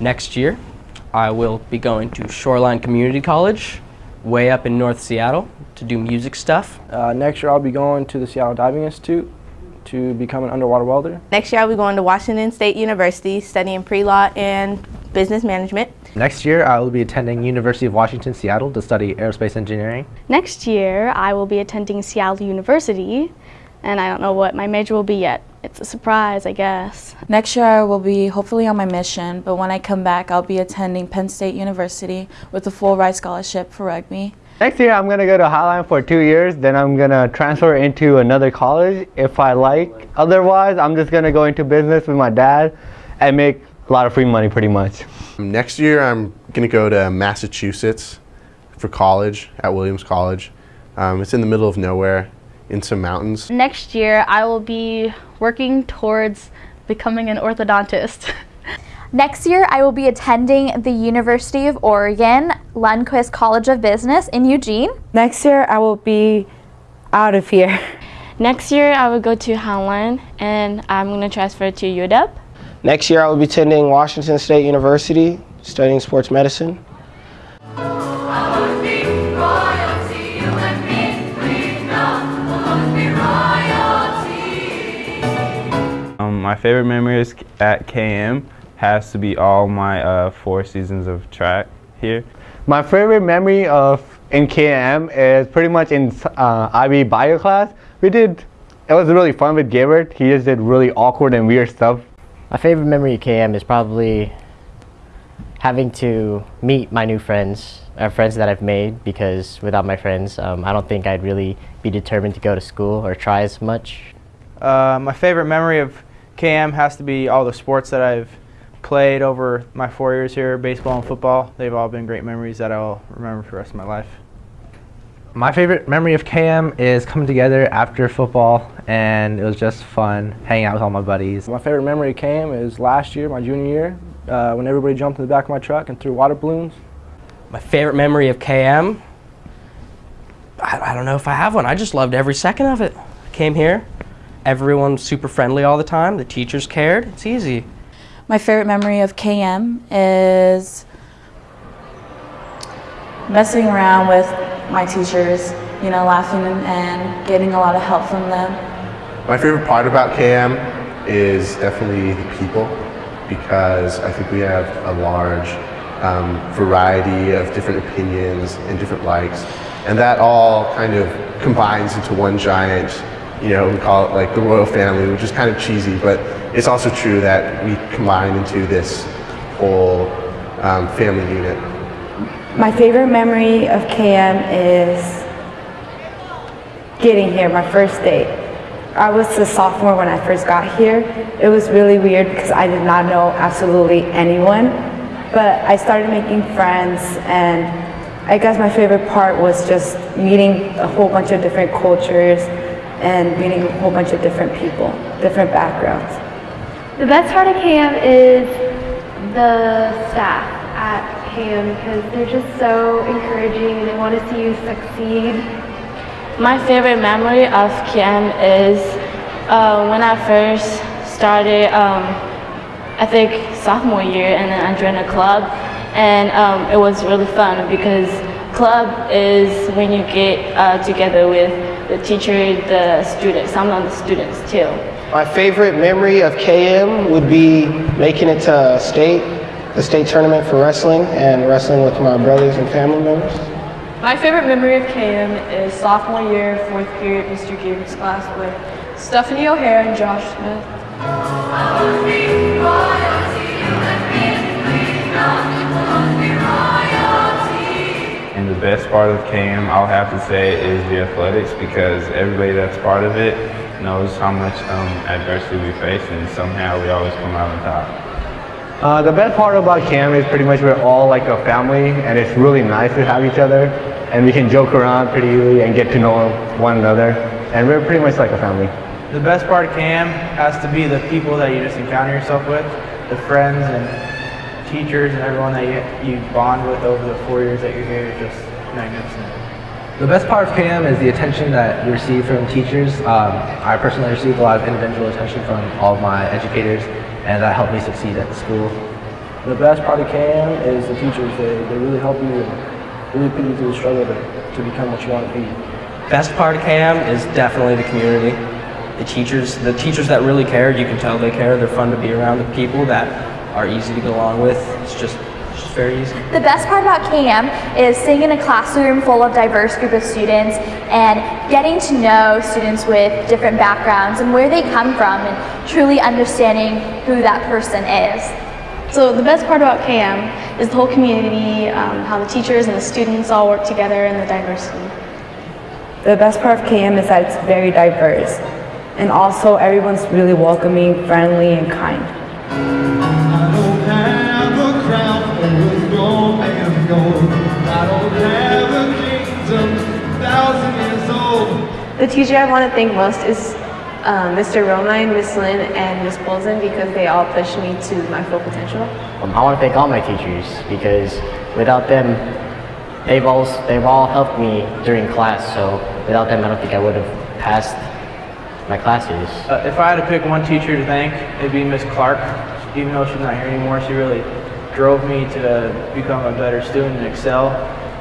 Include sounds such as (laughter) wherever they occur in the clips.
Next year, I will be going to Shoreline Community College, way up in North Seattle, to do music stuff. Uh, next year I'll be going to the Seattle Diving Institute to become an underwater welder. Next year I'll be going to Washington State University studying pre-law and business management. Next year, I will be attending University of Washington, Seattle to study aerospace engineering. Next year, I will be attending Seattle University, and I don't know what my major will be yet. It's a surprise, I guess. Next year, I will be hopefully on my mission, but when I come back, I'll be attending Penn State University with a full ride scholarship for rugby. Next year, I'm going to go to Highline for two years, then I'm going to transfer into another college if I like. Otherwise, I'm just going to go into business with my dad and make a lot of free money pretty much. Next year I'm going to go to Massachusetts for college at Williams College. Um, it's in the middle of nowhere in some mountains. Next year I will be working towards becoming an orthodontist. (laughs) Next year, I will be attending the University of Oregon Lundquist College of Business in Eugene. Next year, I will be out of here. (laughs) Next year, I will go to Highline, and I'm going to transfer to UW. Next year I will be attending Washington State University, studying sports medicine. Favorite memories at KM has to be all my uh, four seasons of track here. My favorite memory of in KM is pretty much in uh, IB bio class. We did, it was really fun with Gabbard. He just did really awkward and weird stuff my favorite memory of KM is probably having to meet my new friends, or friends that I've made, because without my friends, um, I don't think I'd really be determined to go to school or try as much. Uh, my favorite memory of KM has to be all the sports that I've played over my four years here, baseball and football. They've all been great memories that I'll remember for the rest of my life. My favorite memory of KM is coming together after football and it was just fun hanging out with all my buddies. My favorite memory of KM is last year, my junior year, uh, when everybody jumped in the back of my truck and threw water balloons. My favorite memory of KM, I, I don't know if I have one. I just loved every second of it. I came here, everyone's super friendly all the time, the teachers cared, it's easy. My favorite memory of KM is messing around with my teachers, you know, laughing and getting a lot of help from them. My favorite part about KM is definitely the people because I think we have a large um, variety of different opinions and different likes and that all kind of combines into one giant, you know, we call it like the royal family, which is kind of cheesy, but it's also true that we combine into this whole um, family unit. My favorite memory of KM is getting here, my first day. I was a sophomore when I first got here. It was really weird because I did not know absolutely anyone, but I started making friends and I guess my favorite part was just meeting a whole bunch of different cultures and meeting a whole bunch of different people, different backgrounds. The best part of KM is the staff at KM because they're just so encouraging and they want to see you succeed. My favorite memory of KM is uh, when I first started, um, I think sophomore year, and then I joined a club, and um, it was really fun because club is when you get uh, together with the teacher, the students, some of the students too. My favorite memory of KM would be making it to state the state tournament for wrestling and wrestling with my brothers and family members. My favorite memory of KM is sophomore year, fourth period, Mr. Gabriel's class with Stephanie O'Hare and Josh Smith. Best part of KM, I'll have to say, is the athletics because everybody that's part of it knows how much um, adversity we face and somehow we always come out on top. Uh, the best part about KM is pretty much we're all like a family and it's really nice to have each other and we can joke around pretty easily and get to know one another and we're pretty much like a family. The best part of KM has to be the people that you just encounter yourself with, the friends and teachers and everyone that you, you bond with over the four years that you're here is just magnificent. The best part of KM is the attention that you receive from teachers. Um, I personally received a lot of individual attention from all of my educators and that helped me succeed at the school. the best part of KM is the teachers. They, they really help you really put you through the struggle to, to become what you want to be. Best part of KM is definitely the community. The teachers, the teachers that really care, you can tell they care. They're fun to be around. The people that are easy to get along with. It's just, it's just very easy. The best part about KM is sitting in a classroom full of diverse group of students and getting to know students with different backgrounds and where they come from and truly understanding who that person is. So the best part about KM is the whole community, um, how the teachers and the students all work together and the diversity. The best part of KM is that it's very diverse. And also everyone's really welcoming, friendly, and kind. The teacher I want to thank most is um, Mr. Romine, Miss Lynn, and Miss Bolton because they all pushed me to my full potential. Um, I want to thank all my teachers because without them, they've all they've all helped me during class. So without them, I don't think I would have passed my classes. Uh, if I had to pick one teacher to thank, it'd be Miss Clark. Even though she's not here anymore, she really drove me to become a better student and excel.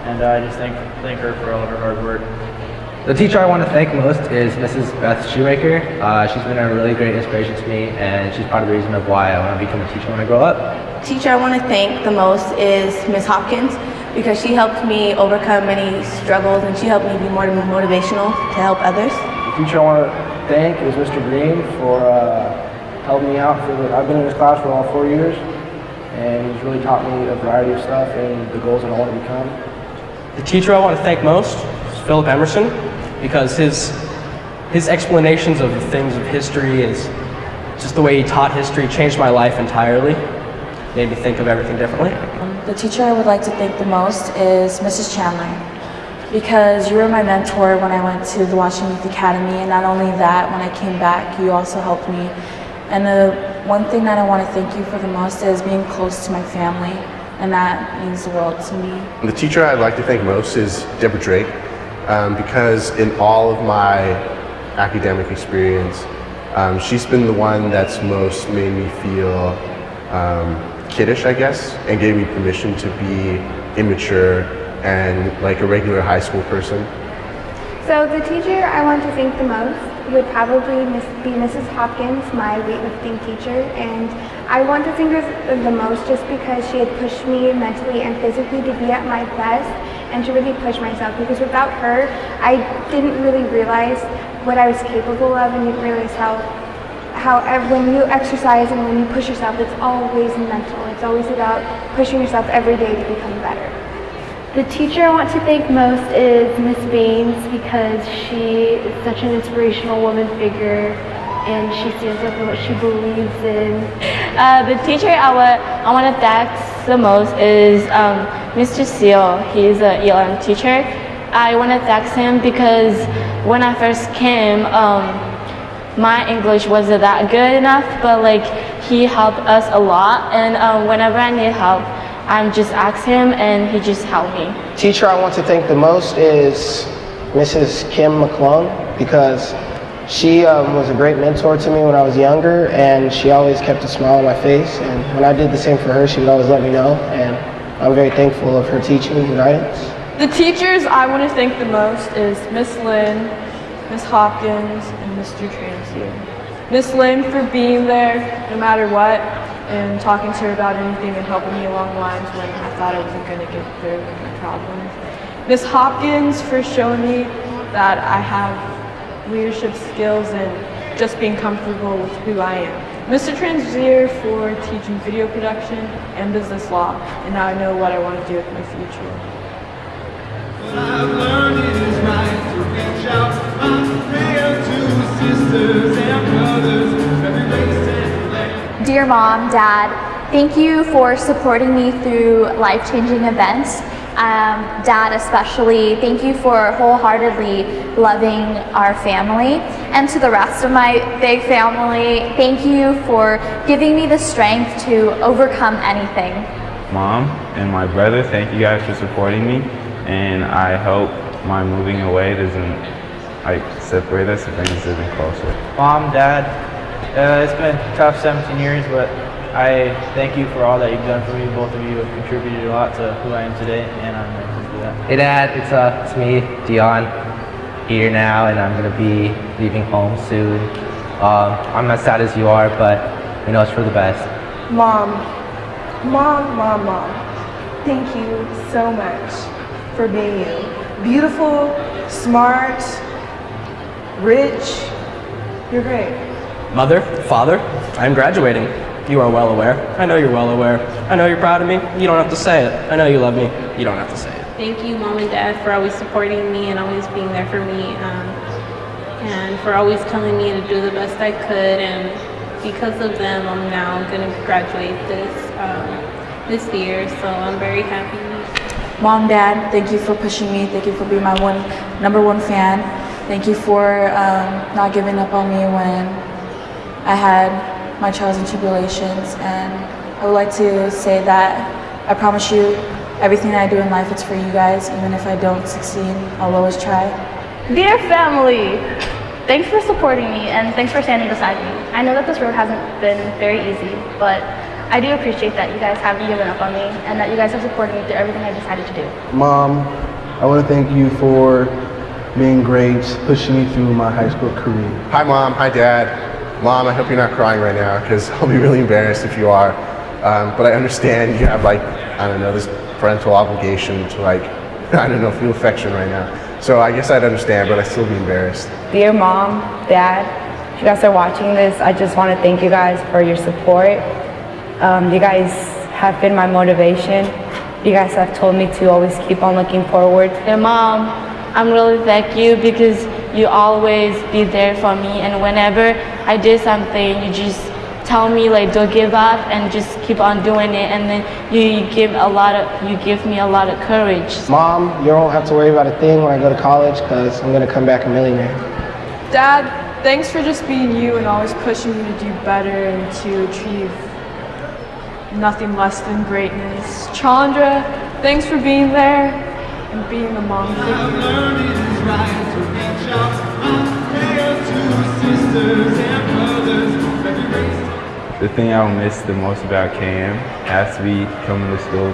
And I just thank thank her for all of her hard work. The teacher I want to thank most is Mrs. Beth Shoemaker. Uh, she's been a really great inspiration to me, and she's part of the reason of why I want to become a teacher when I grow up. Teacher I want to thank the most is Ms. Hopkins because she helped me overcome many struggles and she helped me be more motivational to help others. The teacher I want to thank is Mr. Green for uh, helping me out. For the, I've been in his class for all four years, and he's really taught me a variety of stuff and the goals that I want to become. The teacher I want to thank most is Philip Emerson because his his explanations of the things of history is just the way he taught history changed my life entirely. Made me think of everything differently. Um, the teacher I would like to thank the most is Mrs. Chandler because you were my mentor when I went to the Washington Youth Academy and not only that, when I came back, you also helped me. And the one thing that I want to thank you for the most is being close to my family and that means the world to me. The teacher I'd like to thank most is Deborah Drake um, because in all of my academic experience, um, she's been the one that's most made me feel um, kiddish, I guess, and gave me permission to be immature and like a regular high school person. So the teacher I want to thank the most would probably be Mrs. Hopkins, my weightlifting teacher, and I want to thank her the most just because she had pushed me mentally and physically to be at my best and to really push myself because without her, I didn't really realize what I was capable of and didn't realize how how when you exercise and when you push yourself, it's always mental. It's always about pushing yourself every day to become better. The teacher I want to thank most is Miss Baines because she is such an inspirational woman figure and she stands up for what she believes in. Uh, the teacher I, I want to thank the most is um, Mr. Seal. He's an ELL teacher. I want to thank him because when I first came, um, my English wasn't that good enough, but like he helped us a lot. And um, whenever I need help, I'm just asked him and he just helped me. Teacher I want to thank the most is Mrs. Kim McClung because she um, was a great mentor to me when I was younger and she always kept a smile on my face and when I did the same for her she would always let me know and I'm very thankful of her teaching and guidance. The teachers I want to thank the most is Miss Lynn, Miss Hopkins, and Mr. Transier. Miss Lynn for being there no matter what and talking to her about anything and helping me along the lines when I thought I wasn't going to get through my problems. Miss Hopkins for showing me that I have leadership skills and just being comfortable with who I am. Mr. Transier for teaching video production and business law, and now I know what I want to do with my future. Land. Dear mom, dad, thank you for supporting me through life-changing events. Um, dad especially, thank you for wholeheartedly loving our family. And to the rest of my big family, thank you for giving me the strength to overcome anything. Mom and my brother, thank you guys for supporting me. And I hope my moving away doesn't like separate us and bring us even closer. Mom, Dad, uh, it's been tough 17 years, but I thank you for all that you've done for me. Both of you have contributed a lot to who I am today, and I'm grateful for that. Hey Dad, it's uh, it's me, Dion, here now, and I'm gonna be leaving home soon. Um, I'm as sad as you are, but you know it's for the best. Mom, mom, mom, mom, thank you so much for being you. Beautiful, smart, rich. You're great. Mother, father, I'm graduating. You are well aware. I know you're well aware. I know you're proud of me. You don't have to say it. I know you love me. You don't have to say it. Thank you, mom and dad, for always supporting me and always being there for me, um, and for always telling me to do the best I could. And because of them, I'm now going to graduate this um, this year. So I'm very happy. Mom, Dad, thank you for pushing me. Thank you for being my one number one fan. Thank you for um, not giving up on me when I had my trials and tribulations. And I would like to say that I promise you, everything I do in life, is for you guys. Even if I don't succeed, I'll always try. Dear family, thanks for supporting me and thanks for standing beside me. I know that this road hasn't been very easy, but I do appreciate that you guys haven't given up on me and that you guys have supported me through everything I decided to do. Mom, I want to thank you for being great, pushing me through my high school career. Hi, Mom. Hi, Dad. Mom, I hope you're not crying right now because (laughs) I'll be really embarrassed if you are. Um, but I understand you have, like, I don't know, this parental obligation to, like, (laughs) I don't know, feel affection right now. So I guess I'd understand, but I'd still be embarrassed. Dear mom, dad, if you guys are watching this, I just want to thank you guys for your support. Um, you guys have been my motivation. You guys have told me to always keep on looking forward. Dear mom, I'm really thank you because you always be there for me and whenever I did something, you just tell me like don't give up and just keep on doing it and then you, you give a lot of you give me a lot of courage. Mom, you don't have to worry about a thing when I go to college because I'm going to come back a millionaire. Dad, thanks for just being you and always pushing me to do better and to achieve nothing less than greatness. Chandra, thanks for being there and being the mom figure. The thing I will miss the most about KM has to be coming to school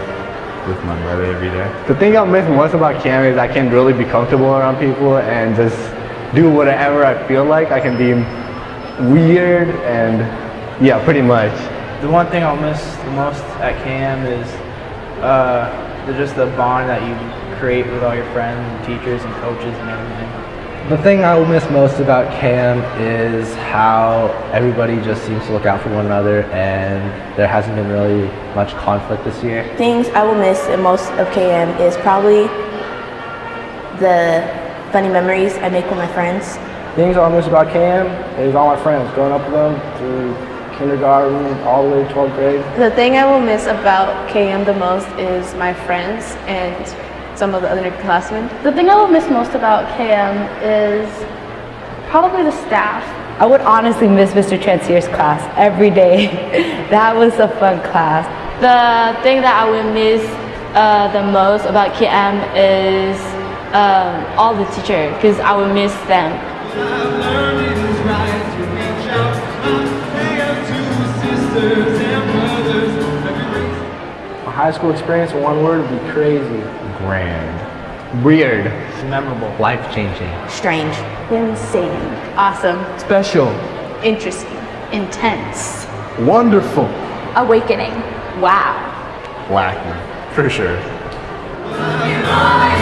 with my brother every day. The thing I'll miss most about KM is I can really be comfortable around people and just do whatever I feel like. I can be weird and yeah, pretty much. The one thing I'll miss the most at KM is uh, just the bond that you create with all your friends and teachers and coaches and everything. The thing I will miss most about KM is how everybody just seems to look out for one another and there hasn't been really much conflict this year. Things I will miss the most of KM is probably the funny memories I make with my friends. Things I will miss about KM is all my friends, growing up with them through kindergarten all the way to 12th grade. The thing I will miss about KM the most is my friends and some of the other classmen. The thing I will miss most about KM is probably the staff. I would honestly miss Mr. Transier's class every day. (laughs) that was a fun class. The thing that I will miss uh, the most about KM is um, all the teachers because I will miss them. My high school experience in one word would be crazy. Grand. Weird. Memorable. Life-changing. Strange. Insane. Awesome. Special. Interesting. Intense. Wonderful. Awakening. Wow. Wacky, for sure. Bye.